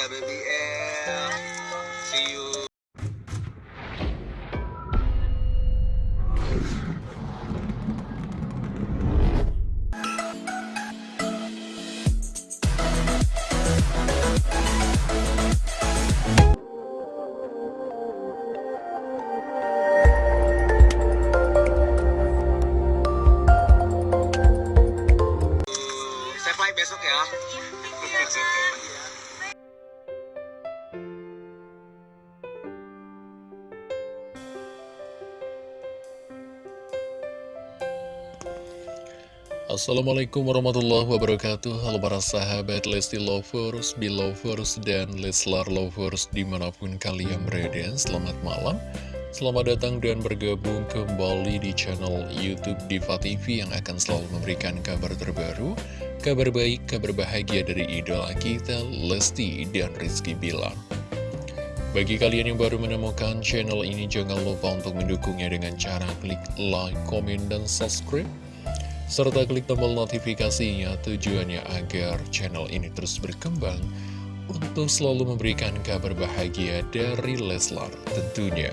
Dadah baby L. See you. Assalamualaikum warahmatullahi wabarakatuh. Halo para sahabat Lesti Lovers, Belovers, dan Leslar Lovers di mana pun kalian berada. Selamat malam. Selamat datang dan bergabung kembali di channel Youtube Diva TV Yang akan selalu memberikan kabar terbaru Kabar baik, kabar bahagia dari idola kita Lesti dan Rizky Bilar. Bagi kalian yang baru menemukan channel ini, jangan lupa untuk mendukungnya dengan cara klik like, komen, dan subscribe serta klik tombol notifikasinya tujuannya agar channel ini terus berkembang untuk selalu memberikan kabar bahagia dari Leslar tentunya.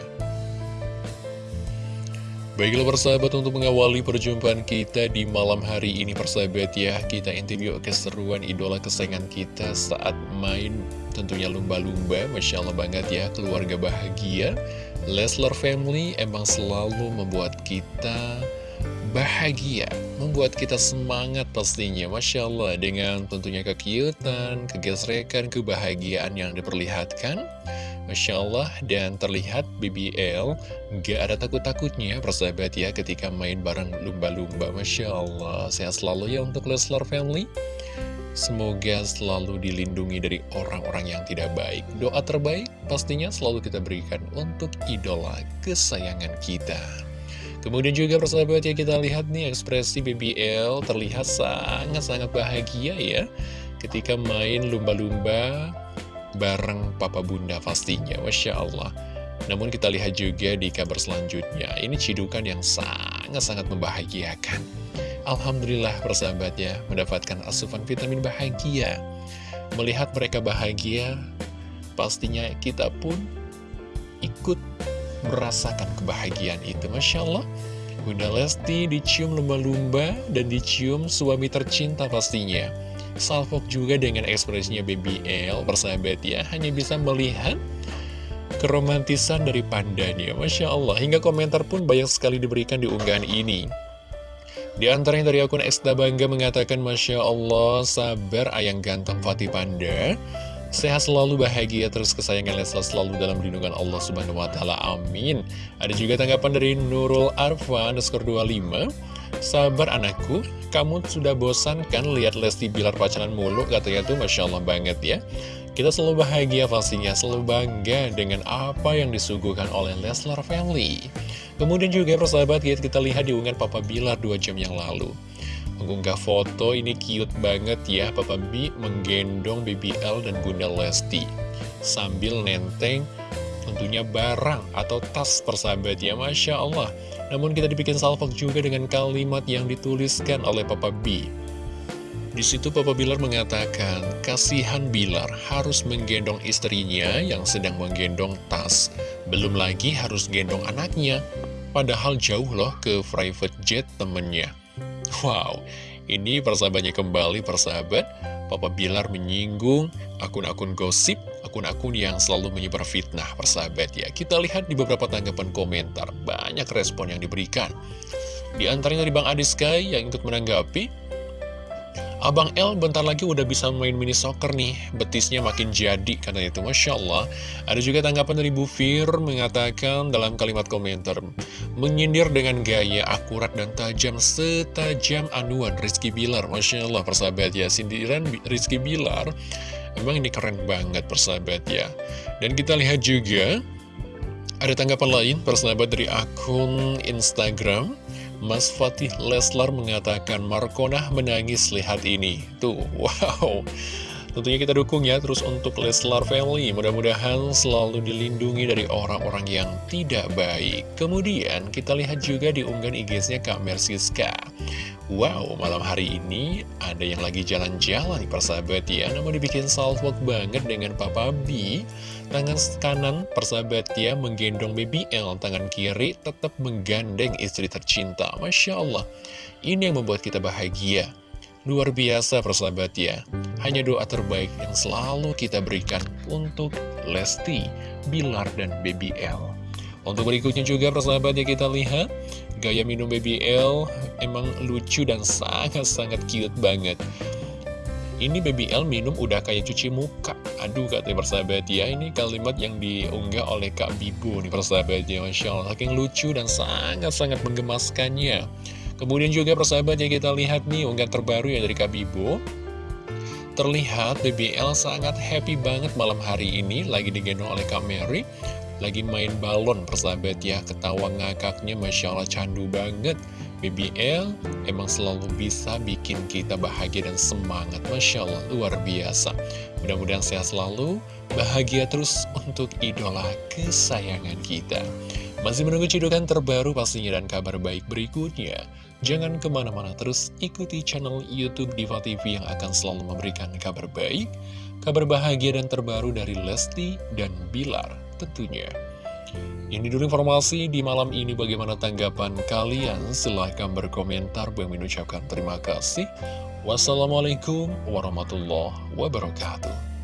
Baiklah persahabat untuk mengawali perjumpaan kita di malam hari ini persahabat ya Kita yuk keseruan idola kesayangan kita saat main tentunya lumba-lumba Masya Allah banget ya keluarga bahagia Leslar Family emang selalu membuat kita bahagia Membuat kita semangat pastinya Masya Allah. Dengan tentunya kekiutan, kegesrekan, kebahagiaan yang diperlihatkan Masya Allah. Dan terlihat BBL gak ada takut-takutnya persahabat ya ketika main bareng lumba-lumba. Masya Allah. Sehat selalu ya untuk Leslar Family. Semoga selalu dilindungi dari orang-orang yang tidak baik. Doa terbaik pastinya selalu kita berikan untuk idola kesayangan kita Kemudian juga persahabat ya kita lihat nih ekspresi BBL terlihat sangat-sangat bahagia ya Ketika main lumba-lumba bareng papa bunda pastinya Masya Allah. Namun kita lihat juga di kabar selanjutnya Ini cidukan yang sangat-sangat membahagiakan. Alhamdulillah persahabat ya Mendapatkan asupan vitamin bahagia. Melihat mereka bahagia Pastinya kita pun ikut merasakan kebahagiaan itu Masya Allah. Bunda Lesti dicium lumba-lumba dan dicium suami tercinta pastinya. Salfok juga dengan ekspresinya BBL persahabat ya Hanya bisa melihat keromantisan dari pandanya Masya Allah. Hingga komentar pun banyak sekali diberikan di unggahan ini. Di antaranya dari akun Eksda Bangga mengatakan Masya Allah sabar ayang ganteng Fatih Panda Sehat selalu bahagia terus kesayangan Leslar selalu dalam lindungan Allah Subhanahu wa taala. Amin. Ada juga tanggapan dari Nurul Arfa underscore 25. Sabar anakku, kamu sudah bosan kan lihat Lesti Bilar pacaran mulu katanya tuh Masya Allah banget ya. Kita selalu bahagia pastinya, selalu bangga dengan apa yang disuguhkan oleh Leslar Family. Kemudian juga persahabat kita lihat di unggahan Papa Bilar 2 jam yang lalu mengunggah foto ini cute banget ya Papa B menggendong BBL dan Bunda Lesti sambil nenteng tentunya barang atau tas persahabat ya Masya Allah namun kita dibikin salvok juga dengan kalimat yang dituliskan oleh Papa B di situ Papa Bilar mengatakan, kasihan Bilar harus menggendong istrinya yang sedang menggendong tas. Belum lagi harus gendong anaknya, padahal jauh loh ke private jet temennya. Wow, ini persahabatnya kembali persahabat. Papa Bilar menyinggung akun-akun gosip, akun-akun yang selalu menyebar fitnah persahabat ya. Kita lihat di beberapa tanggapan komentar, banyak respon yang diberikan. Di antaranya dari Bang Adiskai yang ikut menanggapi Abang L bentar lagi udah bisa main mini soccer nih. Betisnya makin jadi karena itu Masya Allah. Ada juga tanggapan dari Bu Fir mengatakan dalam kalimat komentar Menyindir dengan gaya akurat dan tajam setajam anuan Rizky Bilar. Masya Allah persahabat ya Sindiran Rizky Bilar. Emang ini keren banget persahabat ya. Dan kita lihat juga Ada tanggapan lain persahabat dari akun Instagram Mas Fatih Leslar mengatakan Markonah menangis lihat ini. Tuh, wow. Tentunya kita dukung ya terus untuk Leslar Family Mudah-mudahan selalu dilindungi dari orang-orang yang tidak baik. Kemudian kita lihat juga di unggahan IG-nya Kak Mersiska. Wow, malam hari ini ada yang lagi jalan-jalan persahabat ya. Namun dibikin salfok banget dengan Papa B Tangan kanan persahabat ya menggendong baby L. Tangan kiri tetap menggandeng istri tercinta. Masya Allah. Ini yang membuat kita bahagia. Luar biasa persahabat ya. Hanya doa terbaik yang selalu kita berikan untuk Lesti, Bilar, dan baby L. Untuk berikutnya juga persahabat ya kita lihat. Gaya minum BBL emang lucu dan sangat-sangat cute banget Ini BBL minum udah kayak cuci muka. Aduh katanya persahabat ya. Ini kalimat yang diunggah oleh Kak Bibu nih persahabat ya. Masya Allah Saking lucu dan sangat-sangat menggemaskannya. Kemudian juga persahabat ya kita lihat nih unggahan terbaru ya dari Kak Bibu Terlihat BBL sangat happy banget malam hari ini. Lagi digendong oleh Kak Mary. Lagi main balon persahabat ya. Ketawa ngakaknya Masya Allah candu banget BBL emang selalu bisa bikin kita bahagia dan semangat. Masya Allah luar biasa. Mudah-mudahan sehat selalu Bahagia terus untuk idola kesayangan kita. Masih menunggu cidukan terbaru pastinya dan kabar baik berikutnya. Jangan ke mana-mana terus ikuti channel Youtube Diva TV yang akan selalu memberikan kabar baik, kabar bahagia dan terbaru dari Lesti dan Bilar tentunya. Ini dulu informasi di malam ini bagaimana tanggapan kalian? Silahkan berkomentar. Bang mengucapkan terima kasih. Wassalamualaikum warahmatullahi wabarakatuh.